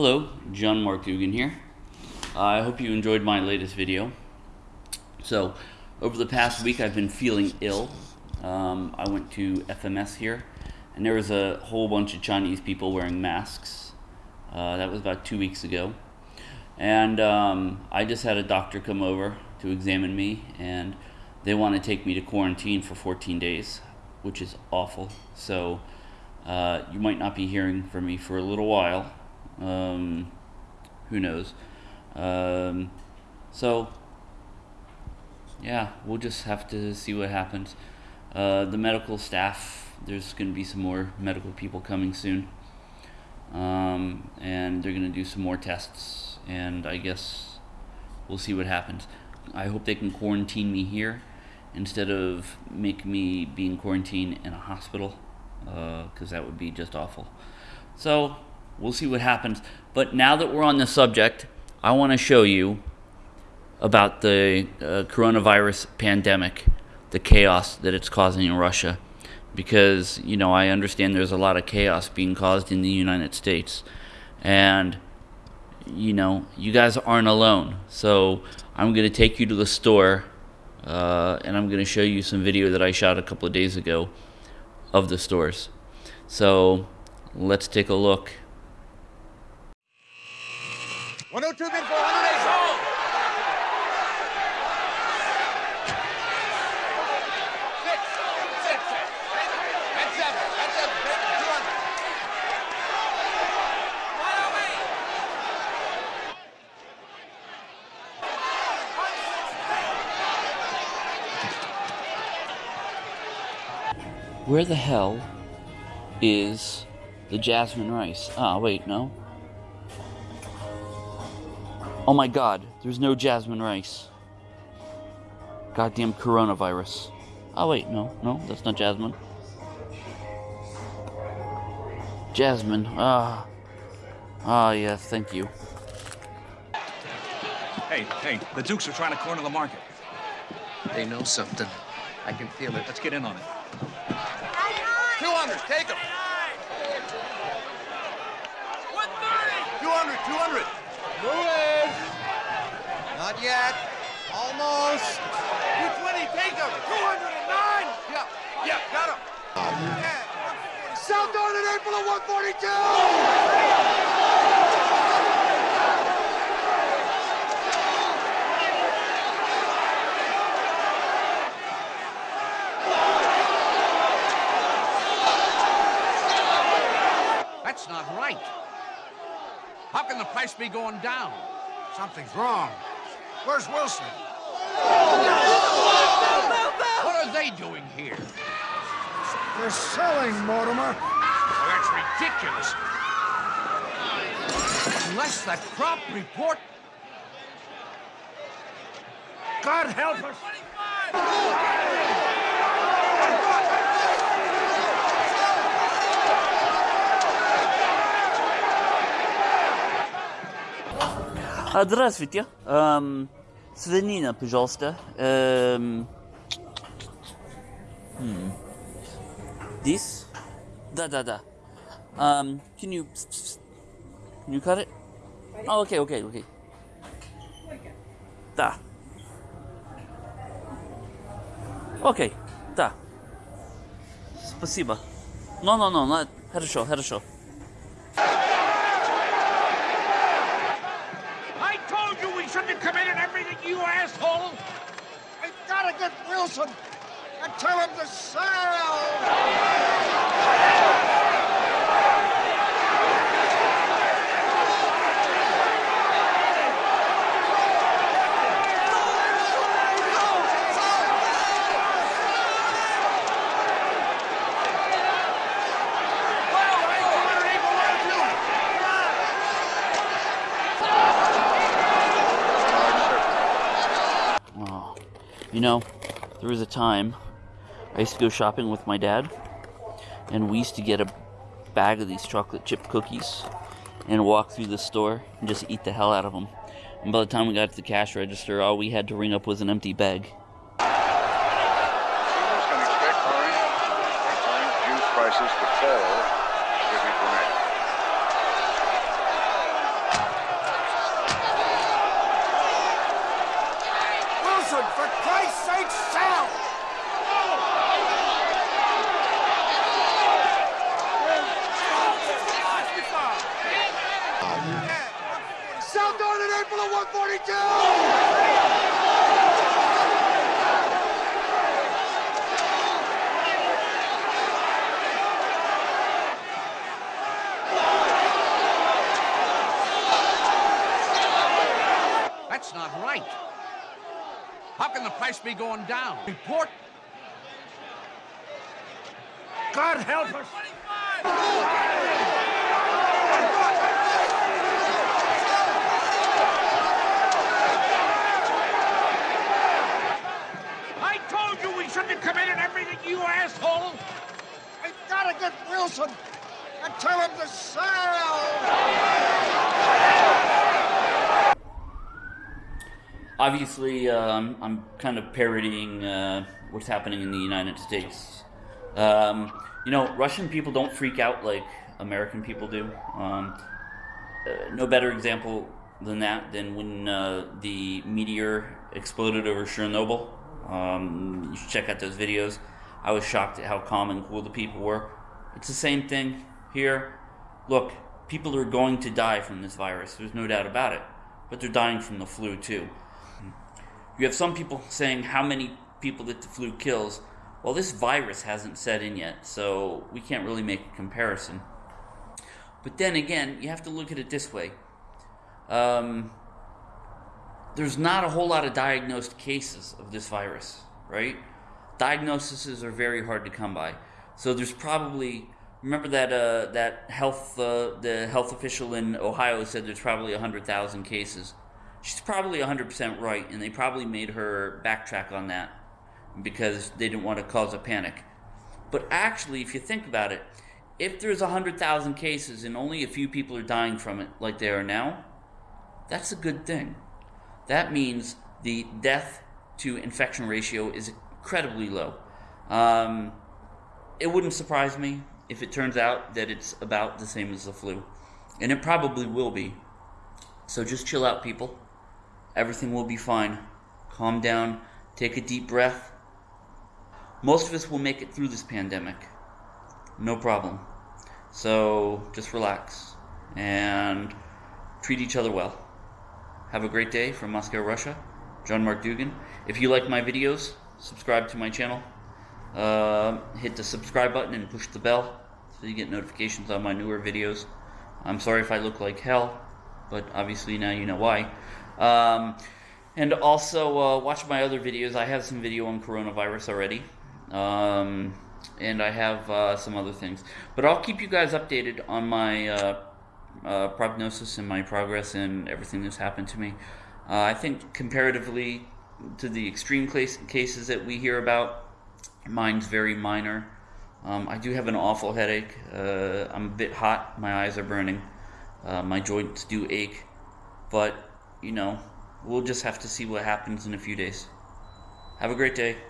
Hello, John Mark Dougan here. I hope you enjoyed my latest video. So, over the past week I've been feeling ill. Um, I went to FMS here, and there was a whole bunch of Chinese people wearing masks. Uh, that was about two weeks ago. And um, I just had a doctor come over to examine me, and they want to take me to quarantine for 14 days, which is awful. So, uh, you might not be hearing from me for a little while. Um, who knows? Um, so, yeah, we'll just have to see what happens. Uh, the medical staff, there's going to be some more medical people coming soon. Um, and they're going to do some more tests. And I guess we'll see what happens. I hope they can quarantine me here instead of make me be in quarantine in a hospital because uh, that would be just awful. So, we'll see what happens. But now that we're on the subject, I want to show you about the uh, coronavirus pandemic, the chaos that it's causing in Russia. Because, you know, I understand there's a lot of chaos being caused in the United States. And, you know, you guys aren't alone. So I'm going to take you to the store uh, and I'm going to show you some video that I shot a couple of days ago of the stores. So let's take a look. 102 bid for 108. Where the hell is the jasmine rice? Ah, wait, no. Oh my god, there's no jasmine rice. Goddamn coronavirus. Oh wait, no, no, that's not jasmine. Jasmine, ah. Ah, yes, thank you. Hey, hey, the Dukes are trying to corner the market. They know something. I can feel it. Let's get in on it. 200, take them. 200, 200. Move Not yet. Almost. 220, take them. 209. Yeah, yeah, got him. Yeah. South Darden April of 142. That's not right. How can the price be going down? Something's wrong. Where's Wilson? What are they doing here? They're selling, Mortimer. Well, that's ridiculous. Unless that crop report... God help us! Здравствуйте. Эм, свинина, пожалуйста. Эм, hmm. This? Да, да, да. Um, can you can you cut it? Oh, okay, okay, okay. Да. Окей, да. Спасибо. No, no, no, no. Хорошо, shouldn't have committed everything, you asshole! I've got to get Wilson and tell him to sell! Sail! You know, there was a time I used to go shopping with my dad, and we used to get a bag of these chocolate chip cookies and walk through the store and just eat the hell out of them. And by the time we got to the cash register, all we had to ring up was an empty bag. prices to fall the 142! That's not right. How can the price be going down? Report. God help us. I told you we shouldn't have committed everything, you asshole! I gotta get Wilson and tell him to sail! Obviously um, I'm kind of parodying uh, what's happening in the United States. Um, you know, Russian people don't freak out like American people do. Um, uh, no better example than that than when uh, the meteor exploded over Chernobyl. Um, you should check out those videos. I was shocked at how calm and cool the people were. It's the same thing here. Look, people are going to die from this virus. There's no doubt about it. But they're dying from the flu too. You have some people saying how many people that the flu kills. Well, this virus hasn't set in yet, so we can't really make a comparison. But then again, you have to look at it this way. Um, there's not a whole lot of diagnosed cases of this virus, right? Diagnoses are very hard to come by. So there's probably remember that uh, that health uh, the health official in Ohio said there's probably 100,000 cases. She's probably 100% right, and they probably made her backtrack on that because they didn't want to cause a panic. But actually, if you think about it, if there's 100,000 cases and only a few people are dying from it, like they are now, that's a good thing. That means the death to infection ratio is incredibly low. Um, it wouldn't surprise me if it turns out that it's about the same as the flu. And it probably will be. So just chill out, people. Everything will be fine. Calm down, take a deep breath. Most of us will make it through this pandemic. No problem. So just relax and treat each other well. Have a great day from Moscow, Russia. John Mark Dougan. If you like my videos, subscribe to my channel. Uh, hit the subscribe button and push the bell so you get notifications on my newer videos. I'm sorry if I look like hell, but obviously now you know why. Um, and also uh, watch my other videos. I have some video on coronavirus already. Um, and I have uh, some other things. But I'll keep you guys updated on my uh, uh, prognosis and my progress and everything that's happened to me. Uh, I think comparatively to the extreme case, cases that we hear about, mine's very minor. Um, I do have an awful headache. Uh, I'm a bit hot. My eyes are burning. My joints do ache. But, you know, we'll just have to see what happens in a few days. Have a great day.